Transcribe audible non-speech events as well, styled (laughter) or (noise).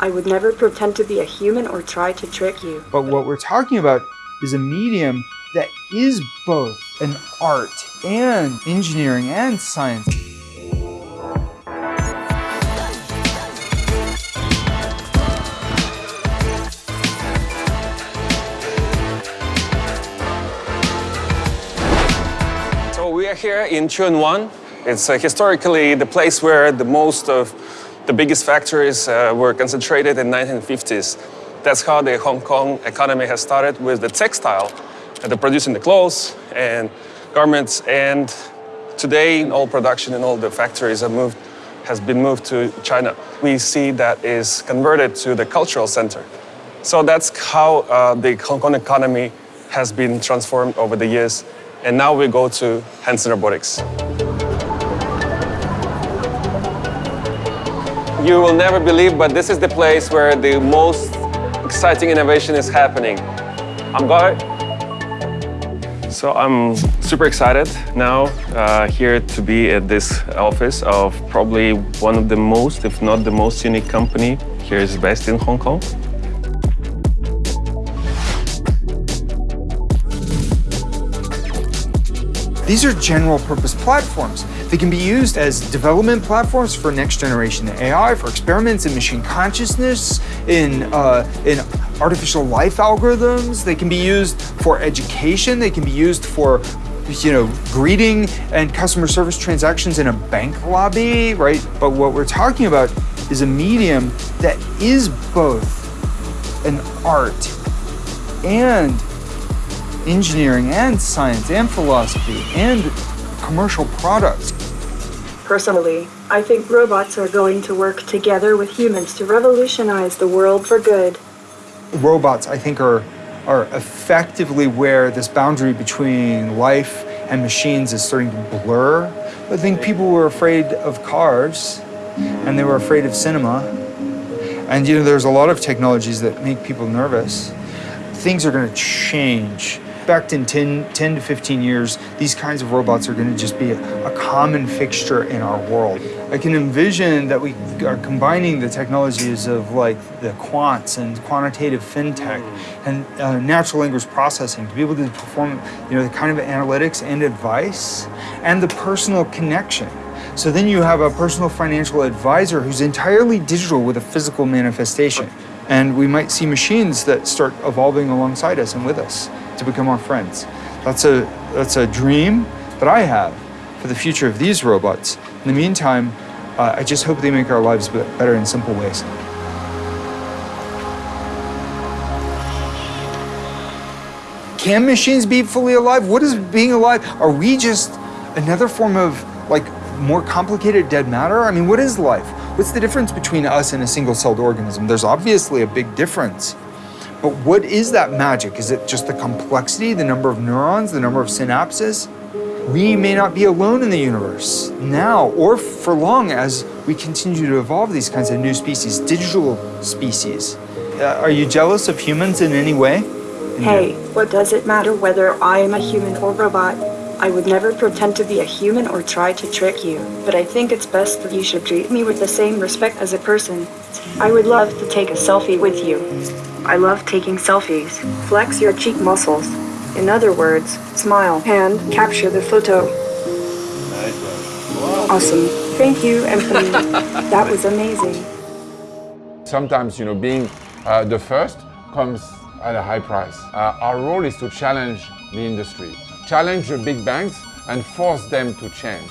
I would never pretend to be a human or try to trick you. But what we're talking about is a medium that is both an art and engineering and science. So we are here in Tsuen Wan. It's uh, historically the place where the most of the biggest factories uh, were concentrated in 1950s. That's how the Hong Kong economy has started with the textile, uh, the producing the clothes and garments. And today, all production in all the factories have moved, has been moved to China. We see that is converted to the cultural center. So that's how uh, the Hong Kong economy has been transformed over the years. And now we go to Hanson Robotics. You will never believe, but this is the place where the most exciting innovation is happening. I'm going. So I'm super excited now uh, here to be at this office of probably one of the most, if not the most unique company here is based in Hong Kong. These are general purpose platforms. They can be used as development platforms for next generation AI, for experiments in machine consciousness, in, uh, in artificial life algorithms. They can be used for education. They can be used for you know, greeting and customer service transactions in a bank lobby, right? But what we're talking about is a medium that is both an art and engineering and science and philosophy and commercial products. Personally, I think robots are going to work together with humans to revolutionize the world for good. Robots, I think, are, are effectively where this boundary between life and machines is starting to blur. I think people were afraid of cars and they were afraid of cinema. And you know, there's a lot of technologies that make people nervous. Things are going to change expect in 10, 10 to 15 years, these kinds of robots are going to just be a, a, common fixture in our world. I can envision that we are combining the technologies of like the quants and quantitative fintech and uh, natural language processing to be able to perform you know, the kind of analytics and advice and the personal connection. So then you have a personal financial advisor who's entirely digital with a physical manifestation. And we might see machines that start evolving alongside us and with us to become our friends. That's a, that's a dream that I have for the future of these robots. In the meantime, uh, I just hope they make our lives better in simple ways. Can machines be fully alive? What is being alive? Are we just another form of like more complicated dead matter? I mean, what is life? What's the difference between us and a single-celled organism? There's obviously a big difference. But what is that magic? Is it just the complexity, the number of neurons, the number of synapses? We may not be alone in the universe now or for long as we continue to evolve these kinds of new species, digital species. Uh, are you jealous of humans in any way? Hey, what does it matter whether I am a human or robot? I would never pretend to be a human or try to trick you, but I think it's best that you should treat me with the same respect as a person. I would love to take a selfie with you. I love taking selfies. Flex your cheek muscles. In other words, smile and capture the photo. Awesome. Thank you, Anthony. (laughs) that was amazing. Sometimes, you know, being uh, the first comes at a high price. Uh, our role is to challenge the industry challenge the big banks and force them to change.